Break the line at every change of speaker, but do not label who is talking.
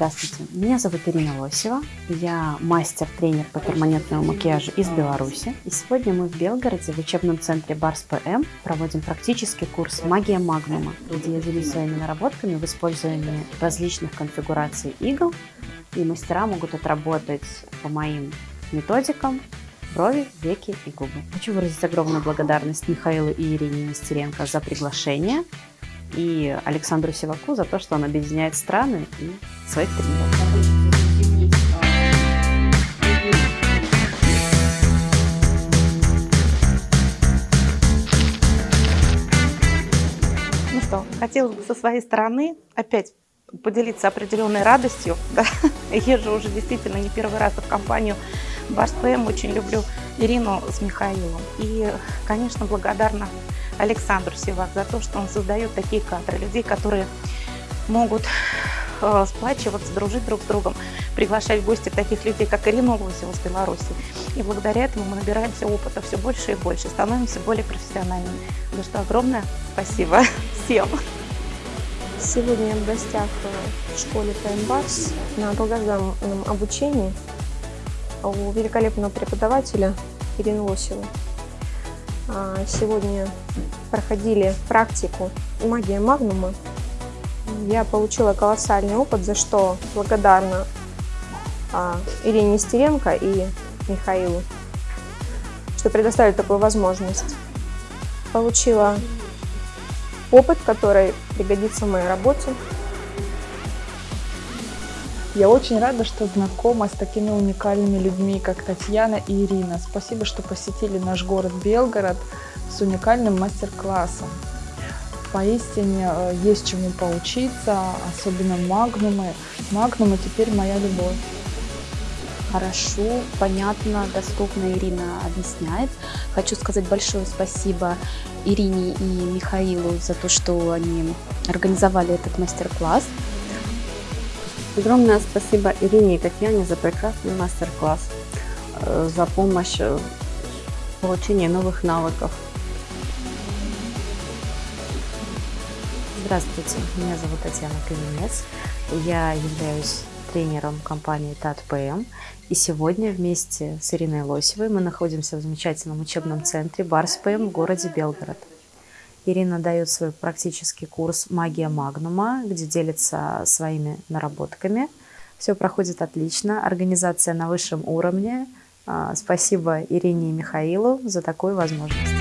Здравствуйте, меня зовут Ирина Лосева, я мастер-тренер по перманентному макияжу из Беларуси. И сегодня мы в Белгороде в учебном центре Барс ПМ проводим практический курс «Магия Магнума», где я делюсь своими наработками в использовании различных конфигураций игл, и мастера могут отработать по моим методикам брови, веки и губы. Хочу выразить огромную благодарность Михаилу и Ирине Нестеренко за приглашение и Александру Сиваку за то, что он объединяет страны и своих тренеров.
Ну что, хотелось бы со своей стороны опять поделиться определенной радостью. Да? Езжу уже действительно не первый раз в компанию Барс ПМ. Очень люблю Ирину с Михаилом. И, конечно, благодарна Александру Сивак за то, что он создает такие кадры, людей, которые могут э, сплачиваться, дружить друг с другом, приглашать в гости таких людей, как Ирина Лосева с Беларуси. И благодаря этому мы набираемся опыта все больше и больше, становимся более профессиональными. За что огромное спасибо всем.
Сегодня я в гостях в школе Таймбарс на долгожданном обучении у великолепного преподавателя Ирины Лосевой. А, сегодня проходили практику «Магия Магнума». Я получила колоссальный опыт, за что благодарна а, Ирине Нестеренко и Михаилу, что предоставили такую возможность. Получила опыт, который пригодится в моей работе.
Я очень рада, что знакома с такими уникальными людьми, как Татьяна и Ирина. Спасибо, что посетили наш город Белгород с уникальным мастер-классом. Поистине э, есть чему поучиться, особенно магнумы. Магнумы теперь моя любовь.
Хорошо, понятно, доступно Ирина объясняет. Хочу сказать большое спасибо Ирине и Михаилу за то, что они организовали этот мастер-класс.
Огромное спасибо Ирине и Татьяне за прекрасный мастер-класс, э, за помощь в получении новых навыков.
Здравствуйте, меня зовут Татьяна Каменец. Я являюсь тренером компании ТАТ-ПМ. И сегодня вместе с Ириной Лосевой мы находимся в замечательном учебном центре Барс-ПМ в городе Белгород. Ирина дает свой практический курс «Магия Магнума», где делится своими наработками. Все проходит отлично, организация на высшем уровне. А, спасибо Ирине и Михаилу за такую возможность.